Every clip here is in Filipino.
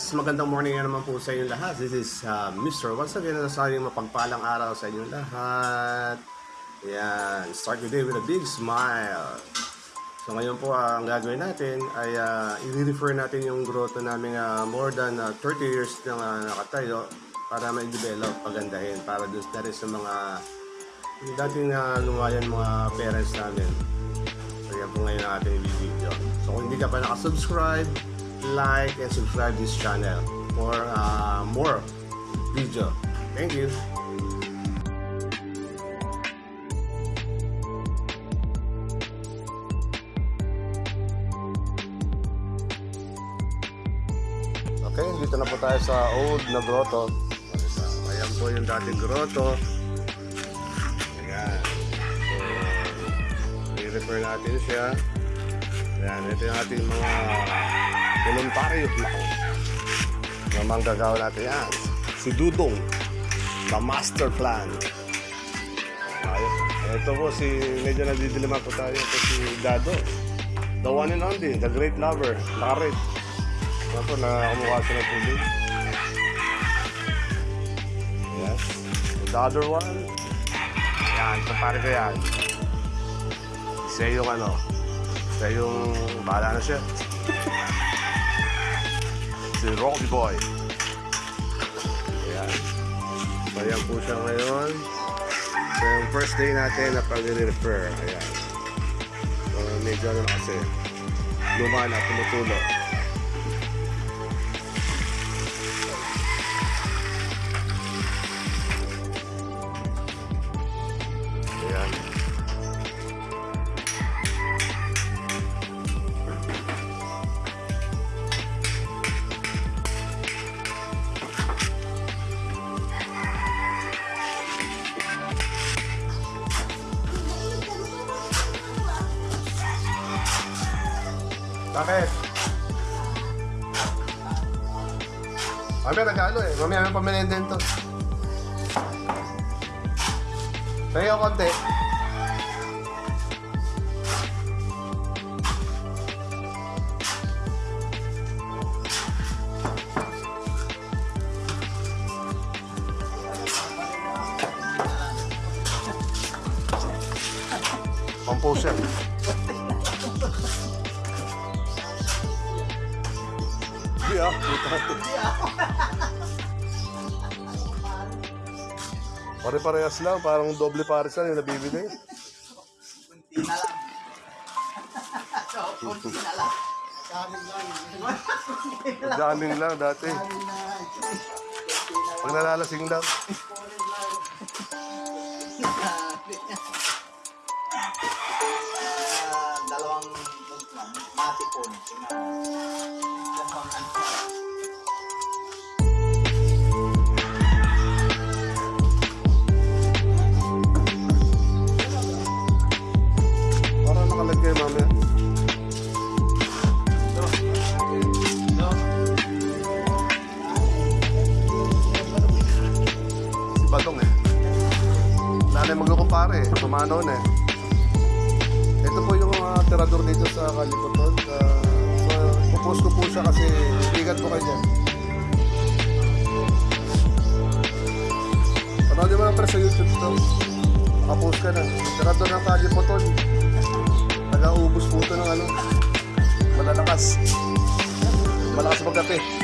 Yes, magandang morning nga naman po sa inyo lahat. This is uh, Mr. Once again, nasasabing mapagpalang araw sa inyo lahat. Yan, start the day with a big smile. So ngayon po, ah, ang gagawin natin ay uh, i-refer natin yung grotto namin uh, more than uh, 30 years na uh, nakatayo para ma-develop, pagandahin, para doon na sa mga dating uh, lumayan mga parents namin. So yan po ngayon ang ating video. So kung hindi ka pa nakasubscribe, like and subscribe this channel for uh, more video. Thank you. Okay, dito na po tayo sa old na grotto. Ayan po yung dating grotto. Ayan. So, i-refer natin siya. Ayan, ito yung ating mga voluntaryo. Na manggagawa natin yan. Si Dudong. The Master Plan. Ayun. Ito po si, medyo nadidiliman po tayo. Ito si Dado. The one and only, the great lover. Nakarit. Ayan po, nakamukha siya ng tubig. Yes. The other one. Yan, kumpare ko yan. Siya yung ano, siya yung bahala na siya. Si Rocky Boy. Ayan. So, po siya ngayon. So, yung first day natin na pag-refer. Ayan. So, medyo ano na kasi. Luma na, tumutulo. A ver. A ver, acabalo, eh. A ver, ponme dentro. Venga, ponte. Compulsión. Hindi. Pare-parehas lang, parang doble pares lang yung nabibili. Kunti na lang. So, kunti na lang. Jamming lang dati. Pag nalalasing lang. Ah, dalawang matipon. Dalawang eh. Pumanaw na eh. Ito po yung mga tirador dito sa Kalipoton. Uh, so, pupost ko po siya kasi bigat po kayo dyan. Panoodin mo lang pre sa YouTube to. Nakapost ka na. Tirador ng Kalipoton. Nag-aubos po ito ng ano. Malalakas. Malakas magkape. Pero,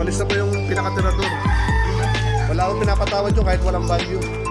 umalis na po yung pinakatirador. Wala akong pinapatawad yun kahit walang value.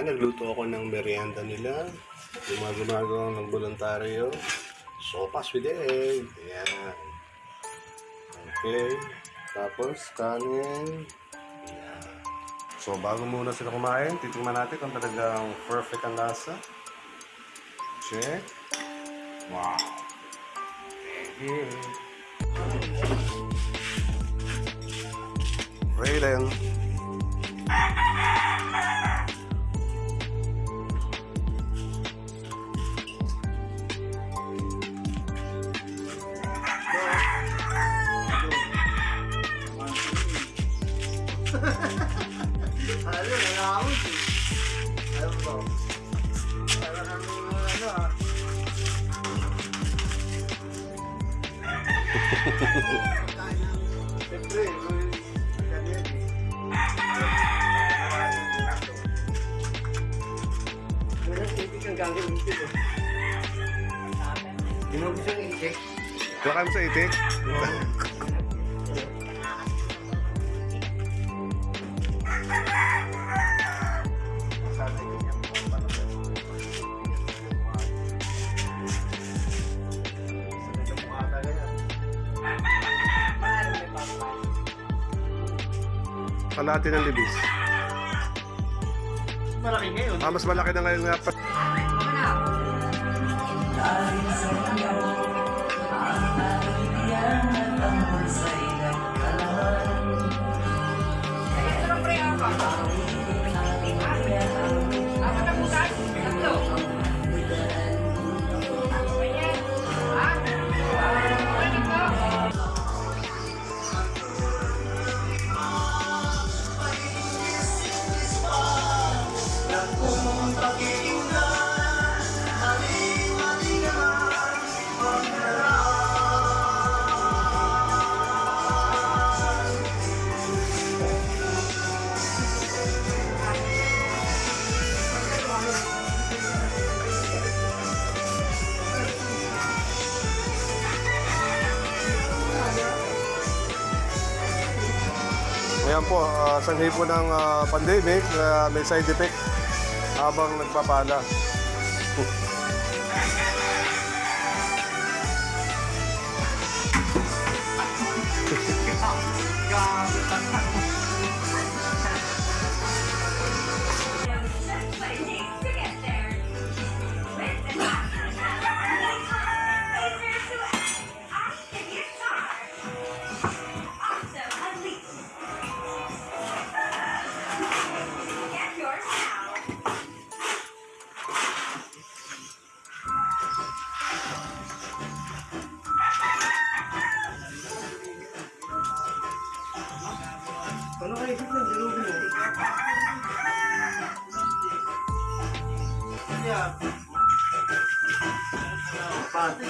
Yan, nagluto ako ng merienda nila. Yung mga gumagawa ng voluntaryo. Sopas with egg. Yan. Okay. Tapos, kanin. So, bago muna sila kumain, titingnan natin kung talagang perfect ang lasa. Check. Wow. Thank you. Ano, Baka sa itik? Kalahati ng libis. Malaki ngayon. Ah, mas malaki na ngayon nga pa. Ayan po, uh, sanhi po ng ah, pandemic, na may side effect habang nagpapala.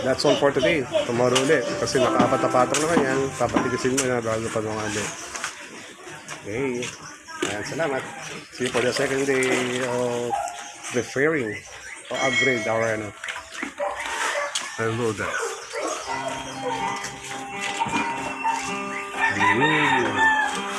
That's all for today. Tomorrow ulit. Kasi nakaapat na patong naman yan. Papatigasin mo na bago pa mga ulit. Okay. Ayan, salamat. See you for the second day of preferring or upgrade our ano. Hello there. Mm.